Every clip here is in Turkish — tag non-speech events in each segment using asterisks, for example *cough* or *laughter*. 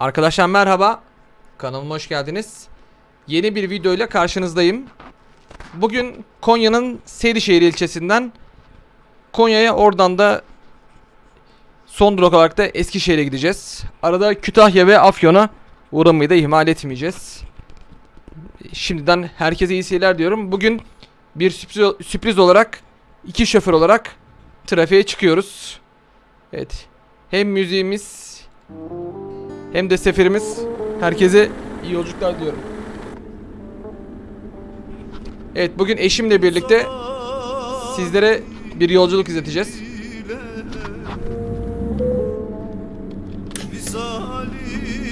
Arkadaşlar merhaba. Kanalıma hoş geldiniz. Yeni bir video ile karşınızdayım. Bugün Konya'nın Seydişehir ilçesinden Konya'ya oradan da son durak olarak da Eskişehir'e gideceğiz. Arada Kütahya ve Afyon'a uğramayı da ihmal etmeyeceğiz. Şimdiden herkese iyi seyirler diyorum. Bugün bir sürpriz, sürpriz olarak iki şoför olarak trafiğe çıkıyoruz. Evet. Hem müziğimiz hem de seferimiz. Herkese iyi yolculuklar diyorum. Evet bugün eşimle birlikte sizlere bir yolculuk izleteceğiz.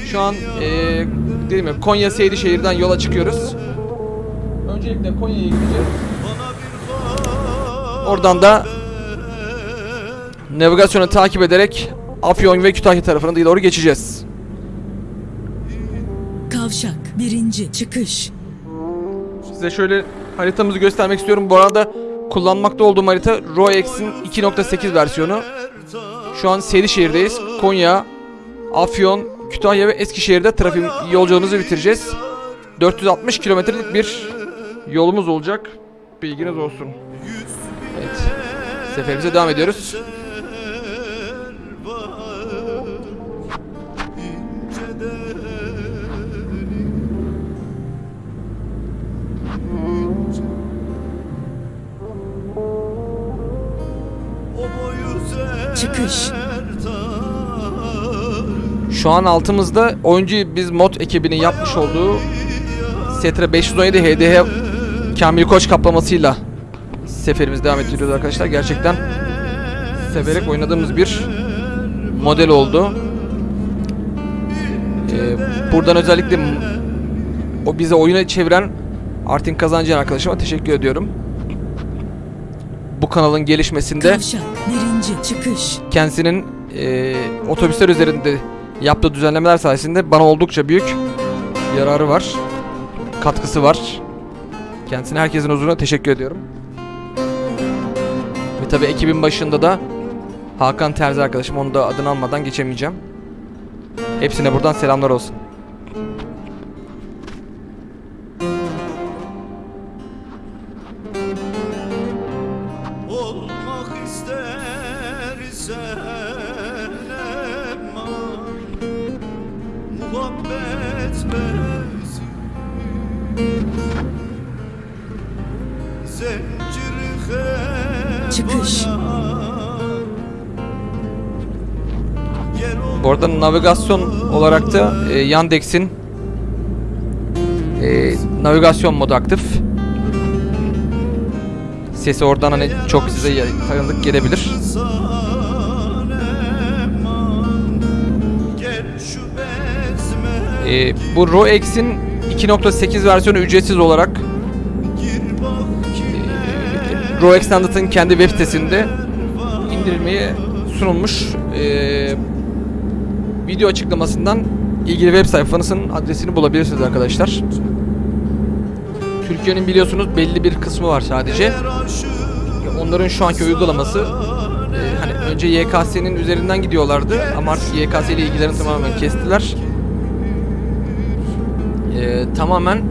Şu an eee dedim ya Konya Seydişehir'den yola çıkıyoruz. Öncelikle Konya'ya gideceğiz. Oradan da navigasyonu takip ederek Afyon ve Kütahya tarafına doğru geçeceğiz. Kavşak birinci çıkış. Size şöyle haritamızı göstermek istiyorum. Bu arada kullanmakta olduğum harita RoEx'in 2.8 versiyonu. Şu an Seydişehir'deyiz. Konya, Afyon, Kütahya ve Eskişehir'de trafik yolculuğumuzu bitireceğiz. 460 kilometrelik bir yolumuz olacak. Bilginiz olsun. Evet. Seferimize devam ediyoruz. Çıkış. Şu an altımızda oyuncu biz mod ekibinin yapmış olduğu Setra 517 HDH Kamil Koç kaplamasıyla seferimiz devam ettiriyoruz arkadaşlar. Gerçekten severek oynadığımız bir model oldu. Ee, buradan özellikle o bize oyuna çeviren Artin Kazancıyan arkadaşıma teşekkür ediyorum. Bu kanalın gelişmesinde Kavşak birinci çıkış. kendisinin e, otobüsler üzerinde yaptığı düzenlemeler sayesinde bana oldukça büyük yararı var. Katkısı var. Kendisine herkesin huzuruna teşekkür ediyorum. Ve tabi ekibin başında da Hakan Terzi arkadaşım. Onu da adını almadan geçemeyeceğim. Hepsine buradan selamlar olsun. Çıkış. Bu arada navigasyon olarak da e, Yandex'in e, navigasyon modu aktif. Sesi oradan hani çok size tanıdık gelebilir. E, bu RoEx'in 2.8 versiyonu ücretsiz olarak e, RoEx Standard'ın kendi web sitesinde indirilmeye sunulmuş. E, video açıklamasından ilgili web sayfanızın adresini bulabilirsiniz arkadaşlar. Türkiye'nin biliyorsunuz belli bir kısmı var sadece. Onların şu anki uygulaması e, hani önce YKS'nin üzerinden gidiyorlardı ama artık YKS ile ilgilerini tamamen kestiler. E, tamamen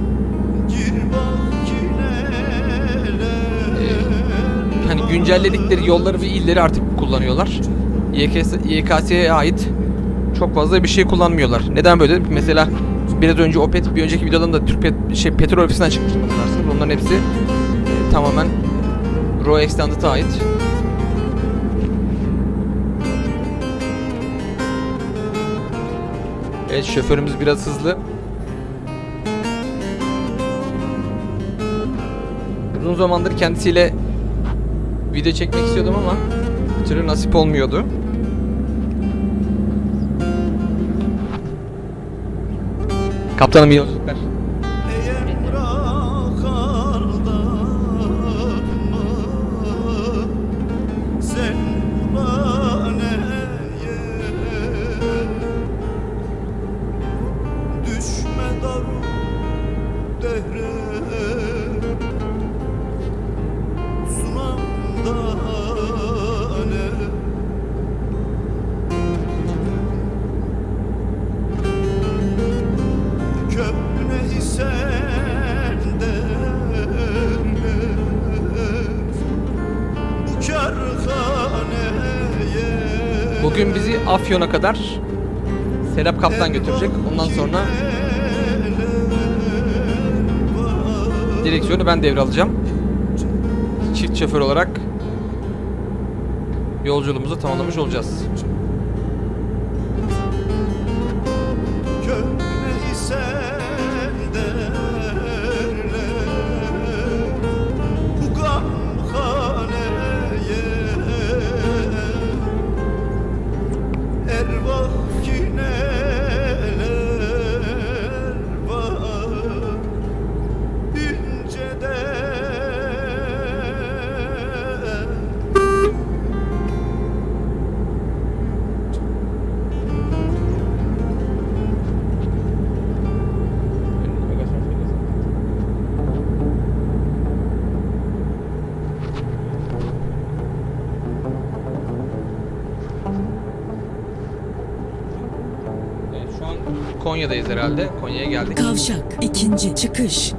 güncelledikleri yolları ve illeri artık kullanıyorlar. YKS, YKS'ye ait çok fazla bir şey kullanmıyorlar. Neden böyle? Mesela biraz önce Opet bir önceki videodan da Türk Pet, şey, petrol ofisinden çıkmıştı hatırlarsınız. Onların hepsi e, tamamen Raw Extended'a ait. Evet şoförümüz biraz hızlı. Uzun zamandır kendisiyle video çekmek istiyordum ama türlü nasip olmuyordu. Kaptanım iyi yolculuklar. Bugün bizi Afyon'a kadar Serap Kaptan götürecek. Ondan sonra direksiyonu ben devralacağım. Çift şoför olarak yolculuğumuzu tamamlamış olacağız. Konya'dayız herhalde. Konya'ya geldik. Kavşak. ikinci çıkış.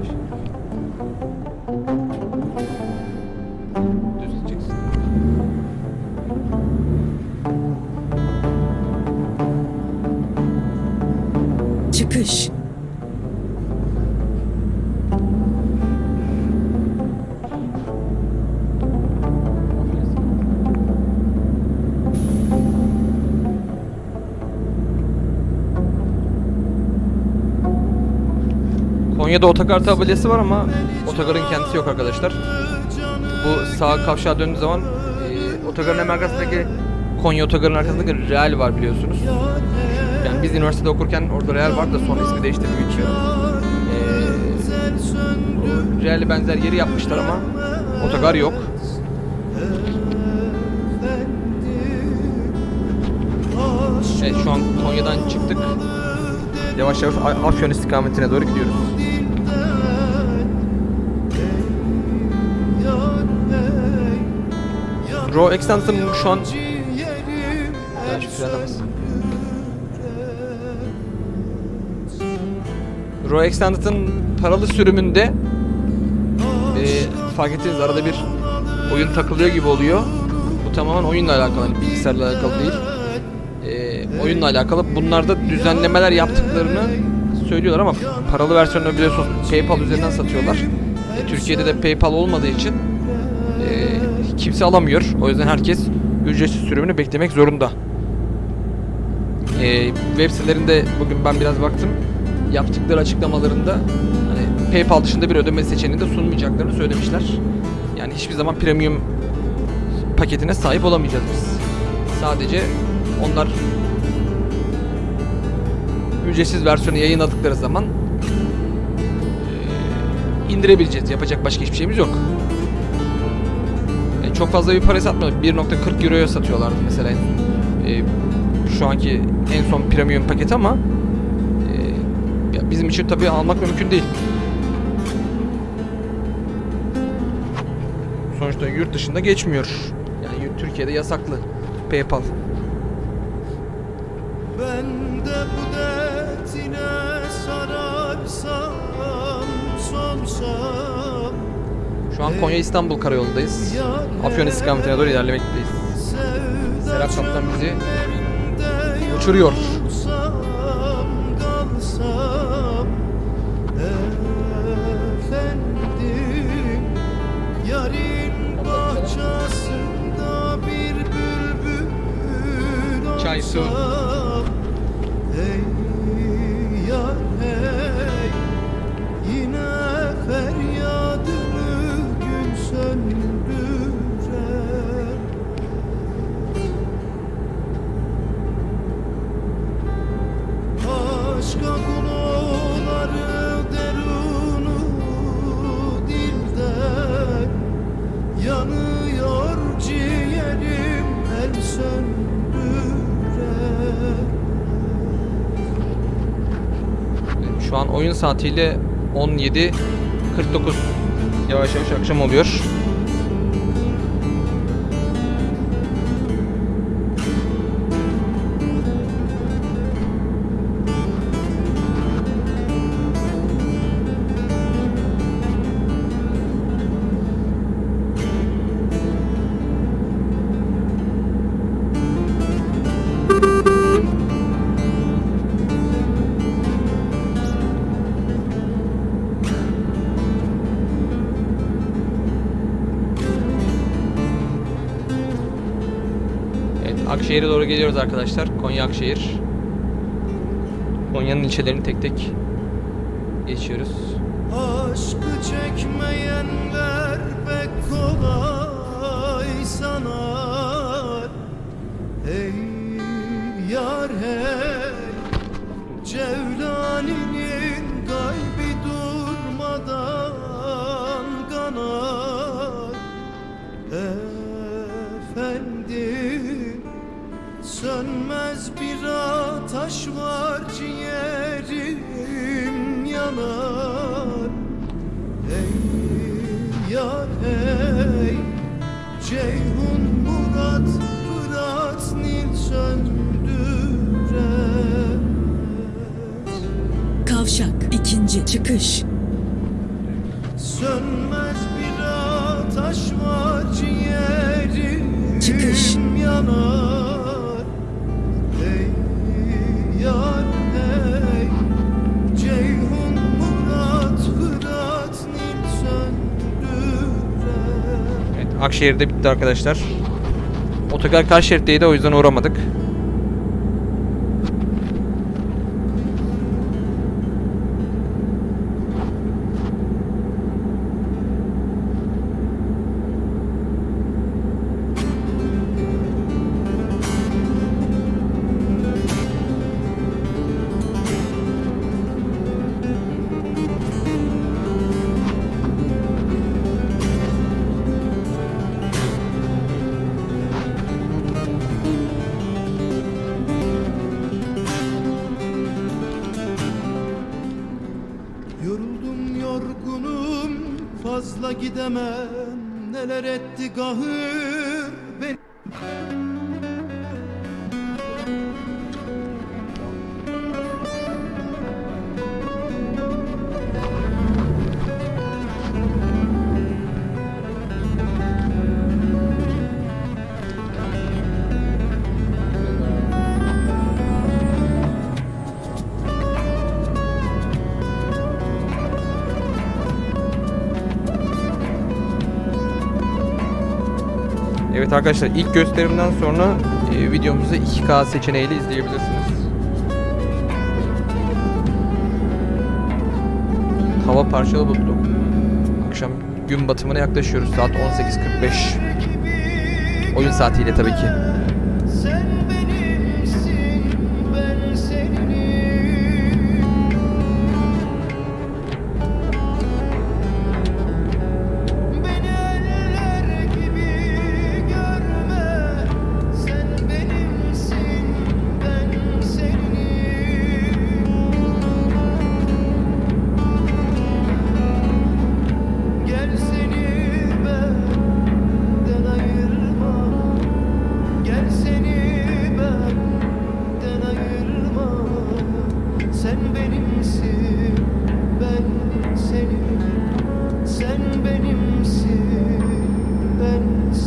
Konya'da otogar tabelası var ama otogarın kendisi yok arkadaşlar. Bu sağ kavşağa döndüğü zaman e, otogarın hemen arkasındaki Konya otogarın arkasındaki Real var biliyorsunuz. Yani biz üniversitede okurken orada Real var da sonra ismi değişti şey. E, Real'e benzer yeri yapmışlar ama otogar yok. Evet şu an Konya'dan çıktık. Yavaş yavaş Afyon istikametine doğru gidiyoruz. Raw Extension şu an Ya şu paralı sürümünde e, fark ettiğiniz arada bir oyun takılıyor gibi oluyor. Bu tamamen oyunla alakalı, hani bilgisayarla alakalı değil. E, oyunla alakalı. Bunlarda düzenlemeler yaptıklarını söylüyorlar ama paralı versiyonunu biliyorsunuz PayPal üzerinden satıyorlar. E, Türkiye'de de PayPal olmadığı için kimse alamıyor. O yüzden herkes ücretsiz sürümünü beklemek zorunda. E, web sitelerinde bugün ben biraz baktım. Yaptıkları açıklamalarında hani PayPal dışında bir ödeme seçeneğini de sunmayacaklarını söylemişler. Yani hiçbir zaman premium paketine sahip olamayacağız biz. Sadece onlar ücretsiz versiyonu yayınladıkları zaman e, indirebileceğiz. Yapacak başka hiçbir şeyimiz yok. Çok fazla bir para satmıyor. 1.40 euroya satıyorlardı mesela e, şu anki en son premium paket ama e, ya bizim için tabii almak mümkün değil. Sonuçta yurt dışında geçmiyor. Yani Türkiye'de yasaklı PayPal. Ben de bu dertine sararsam solsam Şu an Konya İstanbul karayolundayız. Afyon istikametine doğru ilerlemekteyiz. Serap Kaptan bizi uçuruyor. Çay, su. Oyun saatiyle 17.49 yavaş yavaş akşam oluyor. Akşehir'e doğru geliyoruz arkadaşlar. Konya Akşehir. Konya'nın ilçelerini tek tek geçiyoruz. Aşkı çekmeyenler pek kolay sanar Ey yar hey Cevlani'nin kalbi ateş var ciğerim yanar Ey yar hey Ceyhun Murat Fırat Nil söndüremez Kavşak. ikinci çıkış. Sönmez bir ateş var ciğerim Çıkış. yanar Akşehir'de bitti arkadaşlar. Otogar karşı şeritteydi o yüzden uğramadık. Gidemem. Neler etti gahır arkadaşlar ilk gösterimden sonra e, videomuzu 2K seçeneğiyle izleyebilirsiniz. Hava parçalı bulutlu. Akşam gün batımına yaklaşıyoruz. Saat 18.45. Oyun saatiyle tabii ki.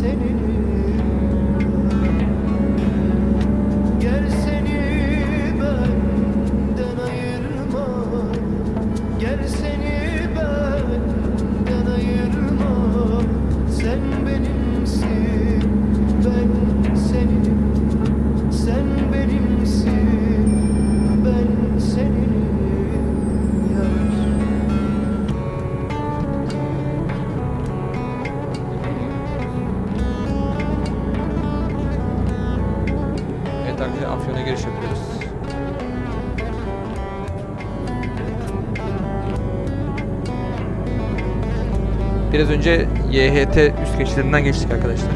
Ben Biraz önce YHT üst geçitlerinden geçtik arkadaşlar.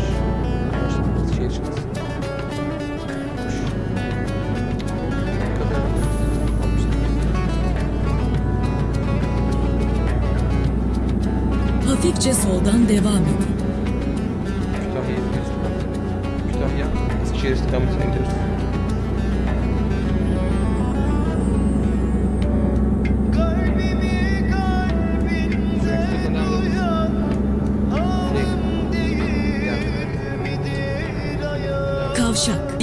Hafifçe soldan devam edin. Kütahya. Kütahya Eskişehir istikametine gidiyoruz.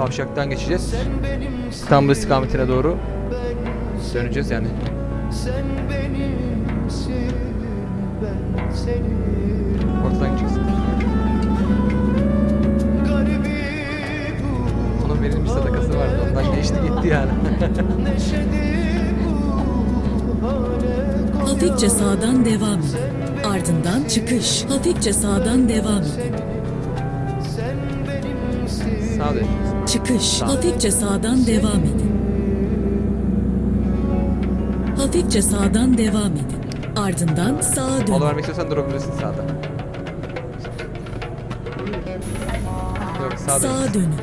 kavşaktan geçeceğiz. İstanbul istikametine doğru döneceğiz yani. Sen benimsin, ben senin. Ortadan bu Onun verilmiş sadakası vardı. Ondan geçti gitti yani. *laughs* Hafifçe sağdan devam. Ardından çıkış. Hafifçe sağdan devam benimsin. Sağa döneceğiz. Çıkış. Hafifçe sağdan devam edin. Hafifçe sağdan devam edin. Ardından sağa Mola dönün. vermek istiyorsan durabilirsin sağda. Yok sağa dön. Sağa dönün.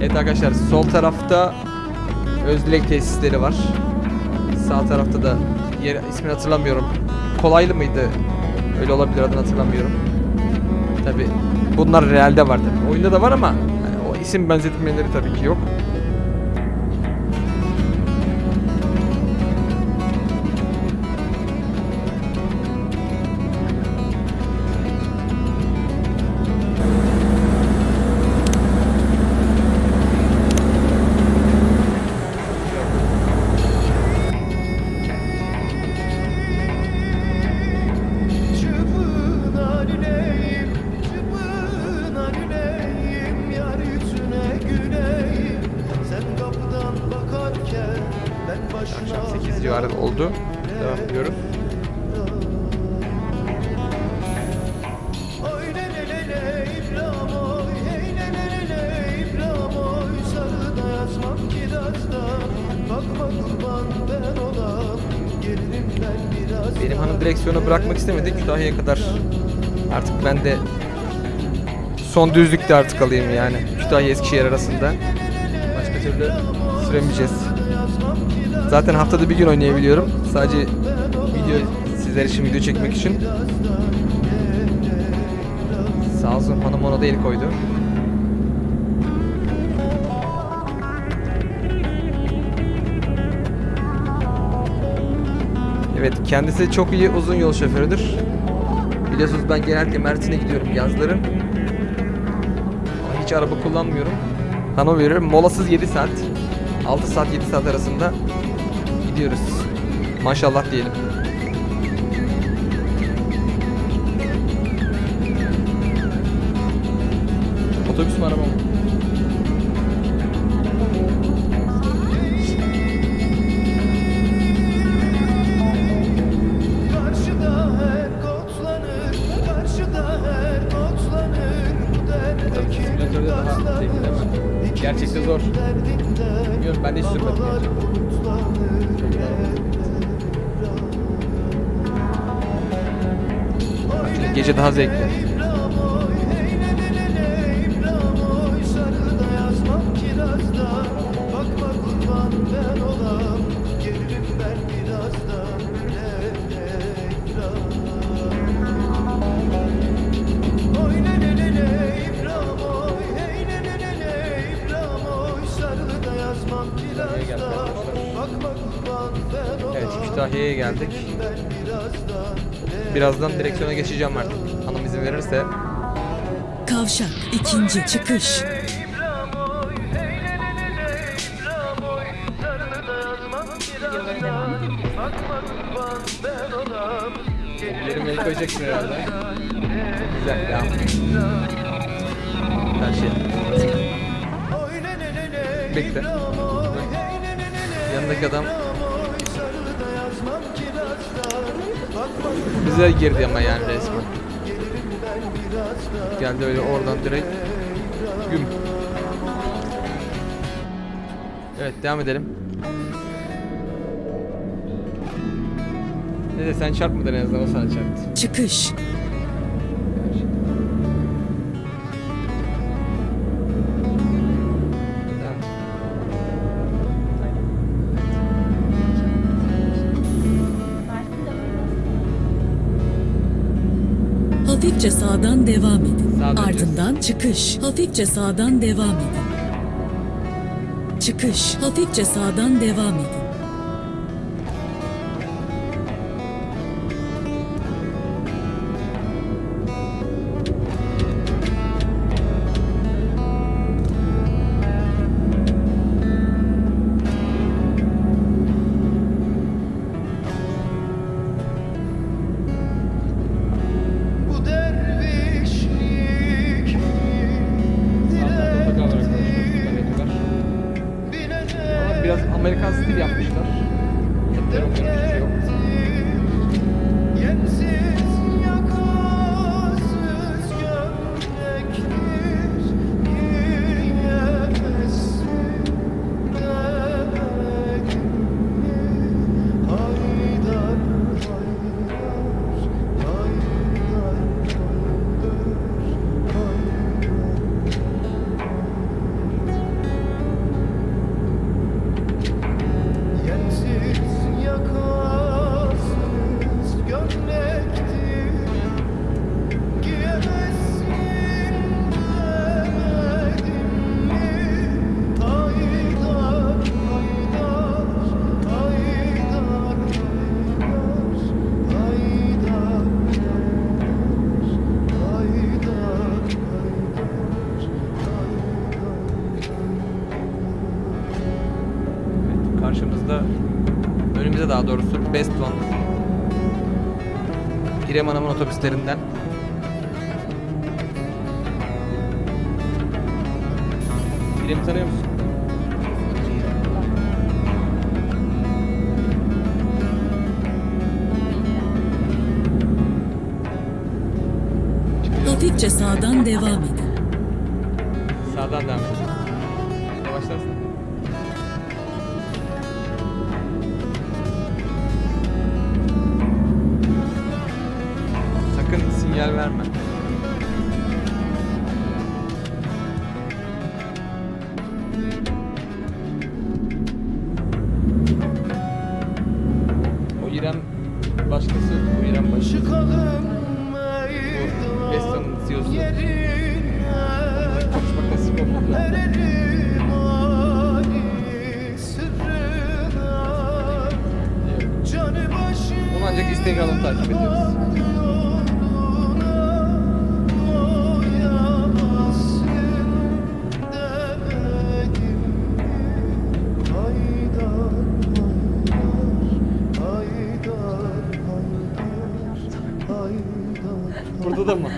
Evet arkadaşlar sol tarafta Özdilek tesisleri var. Sağ tarafta da yer ismini hatırlamıyorum. Kolaylı mıydı? Öyle olabilir adını hatırlamıyorum. Tabi bunlar realde var tabi. Oyunda da var ama yani o isim benzetmeleri tabii ki yok. Bakma kurban ben olam Gelirim ben biraz Benim hanım direksiyonu bırakmak istemedi. Kütahya'ya kadar artık ben de son düzlükte artık alayım yani. Kütahya Eskişehir arasında. Başka türlü süremeyeceğiz. Zaten haftada bir gün oynayabiliyorum. Sadece video sizler için video çekmek için. Sağ hanım ona da el koydu. Evet kendisi çok iyi uzun yol şoförüdür. Biliyorsunuz ben genellikle Mersin'e gidiyorum yazların. Ama hiç araba kullanmıyorum. Veriyorum. Molasız 7 saat. 6 saat 7 saat arasında gidiyoruz. Maşallah diyelim. Otobüs mü araba mı? Karşıda her kotlanır, karşıda her kotlanır Bu dertteki simülatörde daha gazlanır. zevkli değil mi? İkimizin Gerçekte zor. Bilmiyorum, ben de hiç sürmedim babalar Evet Kütahya'ya geldik. Birazdan direksiyona geçeceğim artık. İzin verirse. Kavşak. ikinci çıkış. İbrahim oy, hey le le le le İbrahim oy, sarını da yazmam kirazdan. Bakma kurban ben olam, Yerim el koyacaksın herhalde. Güzel devam. Her şey. Bekle. Yanındaki adam bize girdi ama yani resmen. Geldi öyle oradan direkt güm. Evet devam edelim. Neyse sen çarpmadın en azından o sana çarptı. Çıkış. altından çıkış. Hafifçe sağdan devam edin. Çıkış. Hafifçe sağdan devam edin. otobüslerinden. Burada da mı?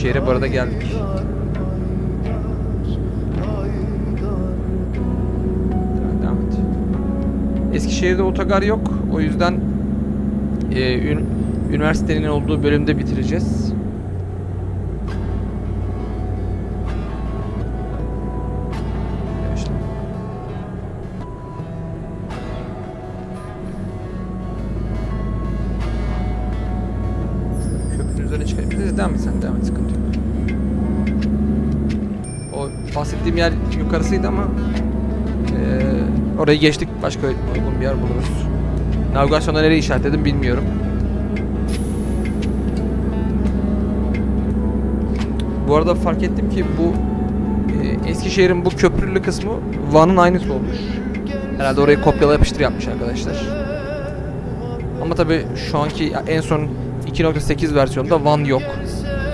Büyükşehir'e bu arada geldik. Devam. Eskişehir'de otogar yok. O yüzden e, ün, üniversitenin olduğu bölümde bitireceğiz. Bahsettiğim yer yukarısıydı ama eee, orayı geçtik. Başka uygun bir yer buluruz. Navigasyonda nereye işaretledim bilmiyorum. Bu arada fark ettim ki bu e, Eskişehir'in bu köprülü kısmı Van'ın aynısı olmuş. Herhalde orayı kopyala yapıştır yapmış arkadaşlar. Ama tabi şu anki en son 2.8 versiyonda Van yok.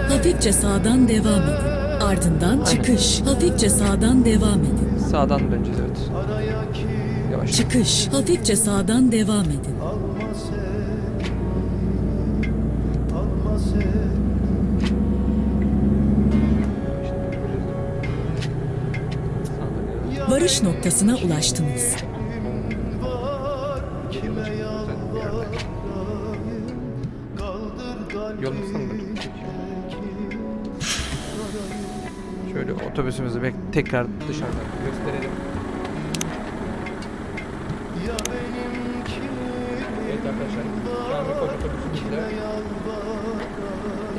Hafifçe sağdan devam edin. Ardından çıkış. Hafifçe sağdan devam edin. Sağdan döneceğiz evet. Yavaş. Çıkış. Hafifçe sağdan devam edin. Varış noktasına ulaştınız. Otobüsümüzü bek tekrar dışarıdan gösterelim. Ya benim kim Evet arkadaşlar. Şu otobüsümüzle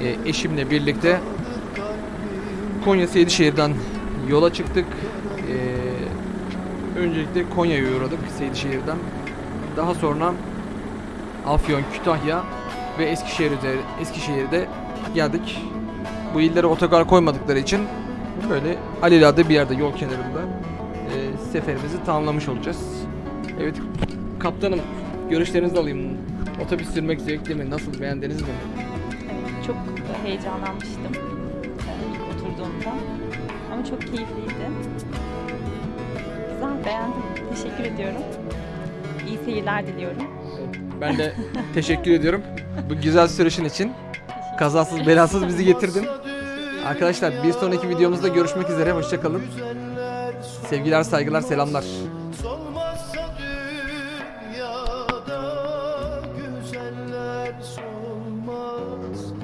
e, eşimle birlikte Konya Seydişehir'den yola çıktık. E, öncelikle Konya'ya uğradık Seydişehir'den. Daha sonra Afyon, Kütahya ve Eskişehir üzeri, Eskişehir'de geldik. Bu illere otogar koymadıkları için böyle alelade bir yerde yol kenarında e, seferimizi tamamlamış olacağız. Evet kaptanım görüşlerinizi alayım. Otobüs sürmek zevkli mi? Nasıl beğendiniz mi? Evet, çok heyecanlanmıştım ilk oturduğumda. Ama çok keyifliydi. Güzel, beğendim. Teşekkür ediyorum. İyi seyirler diliyorum. Ben de teşekkür ediyorum bu güzel sürüşün için. Kazasız belasız bizi getirdin. *laughs* Arkadaşlar bir sonraki videomuzda görüşmek üzere. Hoşçakalın. Sevgiler, saygılar, selamlar.